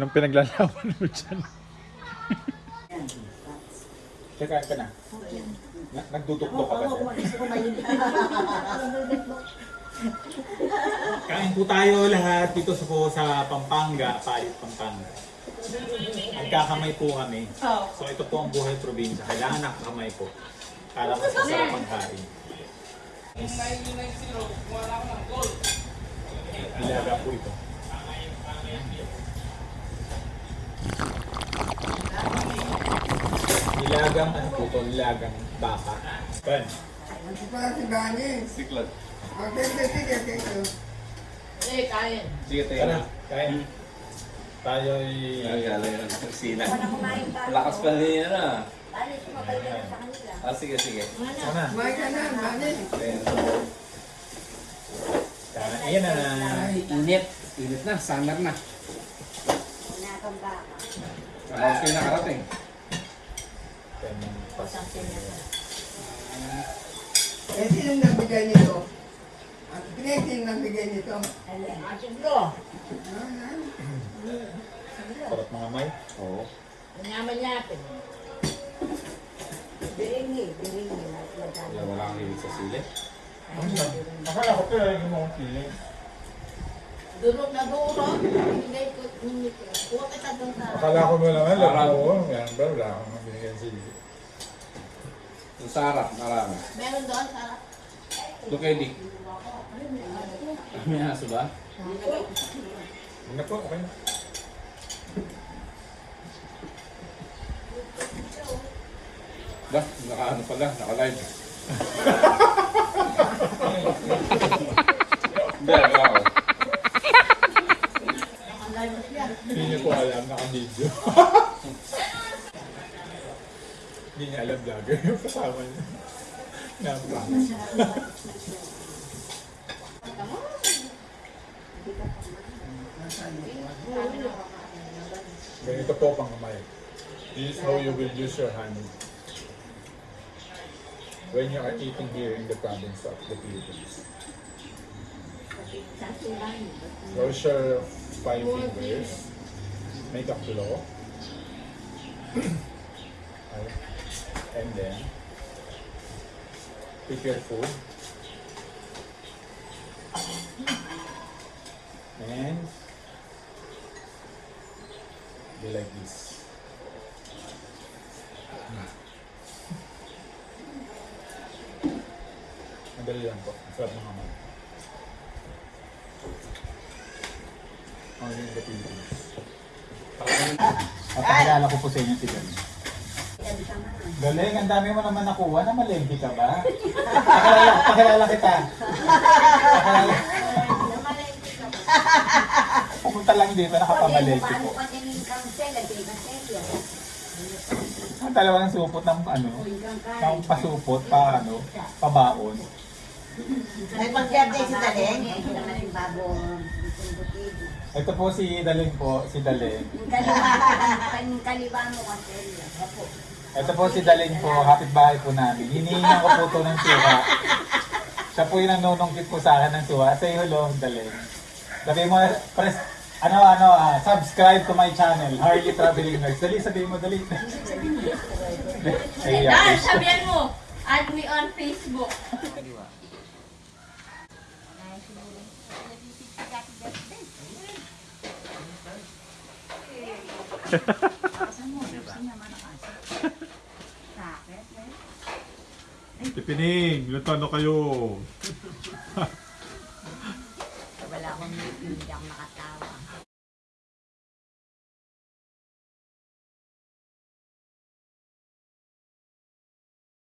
Anong pinaglalaban mo dyan? Kakain ka na. na nagdudukdok ka ba dyan? Kain po tayo lahat dito sa, po sa Pampanga, Palit, Pampanga. Nagkakamay po kami. So ito po ang buhay probinsya. Kailangan nakakamay po. Para mas masarap ang kain. Ilaga po ito. Nilagang ano po ito? Nilagang baka. Ben. Para si Bani. Siklat. Sige, sige, sige. Eh, kain. Sige, tayo Tara, na. kain. Tayo'y... Nagaling ng kusina. Lakas pa niya na. Ah, sige, sige. Sana. Kumain ka na, Bani. Ayan. Sana. Ayan na. Ay, init. Init na, summer na. Tapos kayo nakarating. Eh, sino nagbigay nito? At sino nagbigay nito? Siguro. Parot mga may. Oo. Manyaman yapin. Wala wala kang hilig sa sili. Akala ko pero yung mga feeling. Durog na durog. Hindi ko, hindi ko. Huwag kita doon sa... Akala ko mo naman, Parang- laro ko. Yan, pero wala akong mabigyan sili. Yung sarap, marami. Meron doon sa... Kay Dick. May aso ba? Na po, okay na. Ba, naka-ano pala, naka-live. Hindi, wala ako. Hindi niya po alam, naka-video. Hindi niya alam vlogger yung kasama niya. Nampak. Ganito po pang kamay. This is how you will use your hand when you are eating here in the province of the Philippines. Close your five fingers. Make a claw. Okay. and then your food. And be like this. Madali lang po. Ang sarap ng kamay. Only in the Philippines. Papakilala ko po sa inyo si Galing. Galing, ang dami mo naman nakuha na malengke ka ba? Pakilala, pakilala kita. Pakilala. Pumunta lang dito, nakapamalengke po. Ang dalawang supot ng ano, ng pasupot, pa ano, pabaon. May pag-birthday si Taleng. Ito po si Daling po, si Daling. Kaliwa mo kasi. Ito po si Daling po, kapitbahay po namin. Hinihingan ko po ito ng suha. Siya po yung nanunungkit po sa akin ng suha. Say hello, Daling. Sabi mo, press, ano, ano, ah, subscribe to my channel, Harley Traveling Nurse. Dali, sabihin mo, dali. Ay, Ah, sabihan mo, add me on Facebook. Tipining, luto na kayo. Wala akong hindi ako nakatawa.